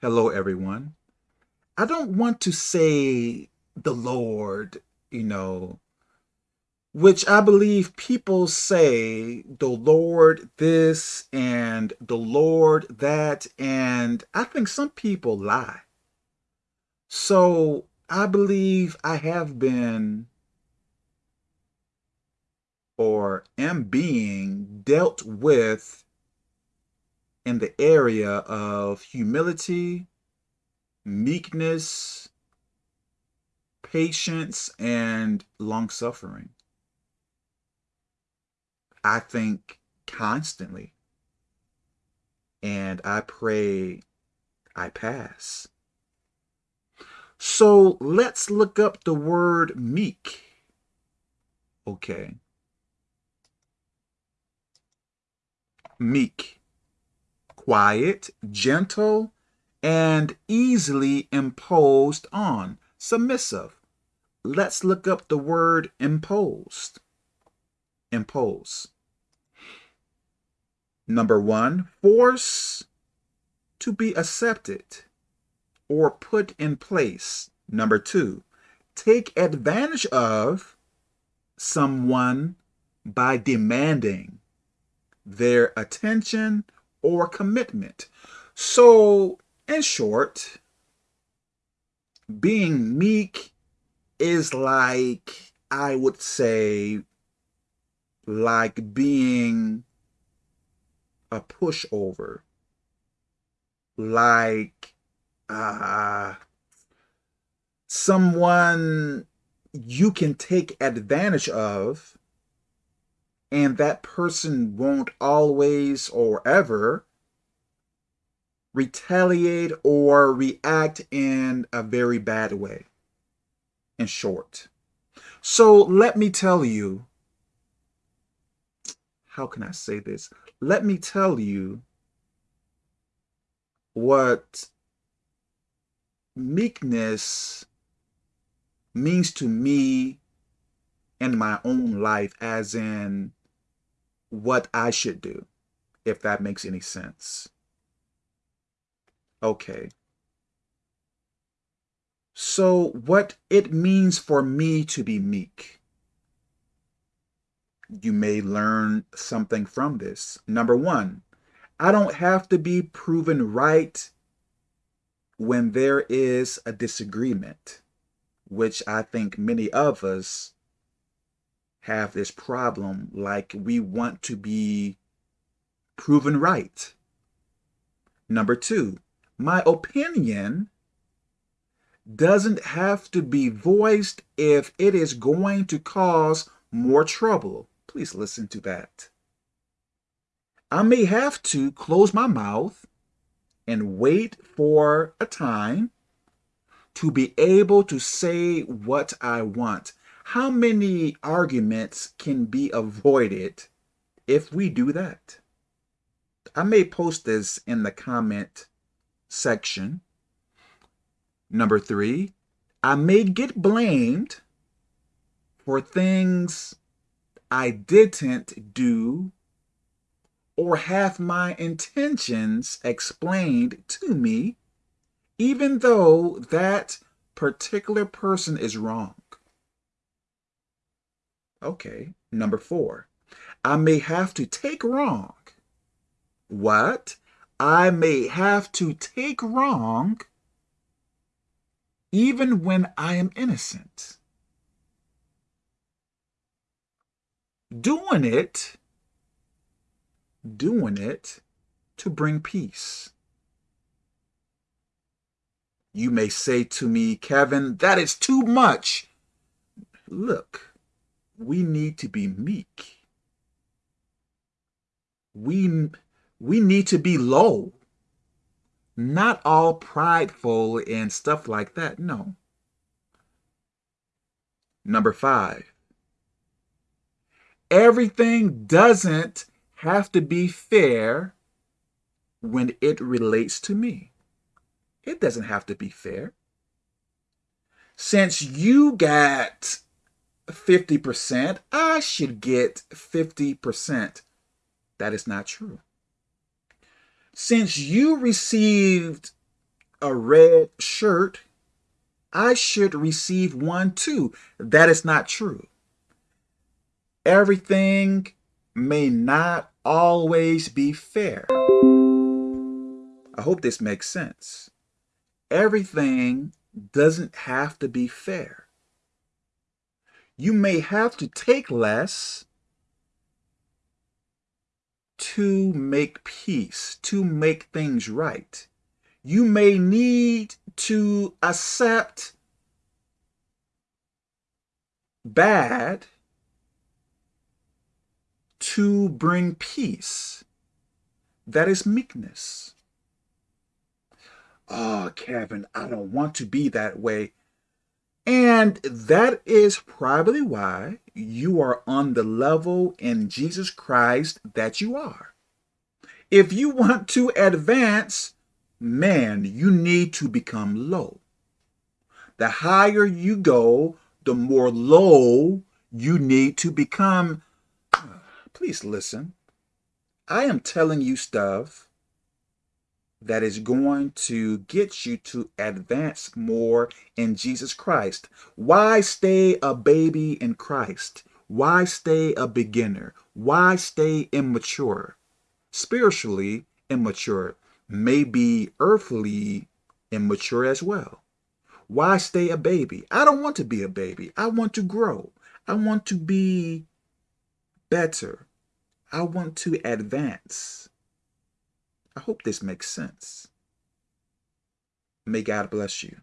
Hello, everyone. I don't want to say the Lord, you know, which I believe people say the Lord this and the Lord that, and I think some people lie. So I believe I have been or am being dealt with in the area of humility, meekness, patience, and long suffering. I think constantly. And I pray I pass. So let's look up the word meek. Okay. Meek. Quiet, gentle, and easily imposed on. Submissive. Let's look up the word imposed. Impose. Number one, force to be accepted or put in place. Number two, take advantage of someone by demanding their attention or commitment. So, in short, being meek is like, I would say, like being a pushover, like uh, someone you can take advantage of and that person won't always or ever retaliate or react in a very bad way, in short. So let me tell you, how can I say this? Let me tell you what meekness means to me in my own life as in what I should do, if that makes any sense. Okay. So what it means for me to be meek. You may learn something from this. Number one, I don't have to be proven right when there is a disagreement, which I think many of us have this problem, like we want to be proven right. Number two, my opinion doesn't have to be voiced if it is going to cause more trouble. Please listen to that. I may have to close my mouth and wait for a time to be able to say what I want. How many arguments can be avoided if we do that? I may post this in the comment section. Number three, I may get blamed for things I didn't do or have my intentions explained to me, even though that particular person is wrong. Okay, number four, I may have to take wrong. What? I may have to take wrong even when I am innocent. Doing it doing it to bring peace. You may say to me, Kevin, that is too much. Look, we need to be meek. We, we need to be low. Not all prideful and stuff like that, no. Number five, everything doesn't have to be fair when it relates to me. It doesn't have to be fair. Since you got 50%, I should get 50%. That is not true. Since you received a red shirt, I should receive one too. That is not true. Everything may not always be fair. I hope this makes sense. Everything doesn't have to be fair. You may have to take less to make peace, to make things right. You may need to accept bad to bring peace. That is meekness. Oh, Kevin, I don't want to be that way. And that is probably why you are on the level in Jesus Christ that you are. If you want to advance, man, you need to become low. The higher you go, the more low you need to become. Please listen. I am telling you stuff that is going to get you to advance more in Jesus Christ. Why stay a baby in Christ? Why stay a beginner? Why stay immature? Spiritually immature, maybe earthly immature as well. Why stay a baby? I don't want to be a baby. I want to grow. I want to be better. I want to advance. I hope this makes sense. May God bless you.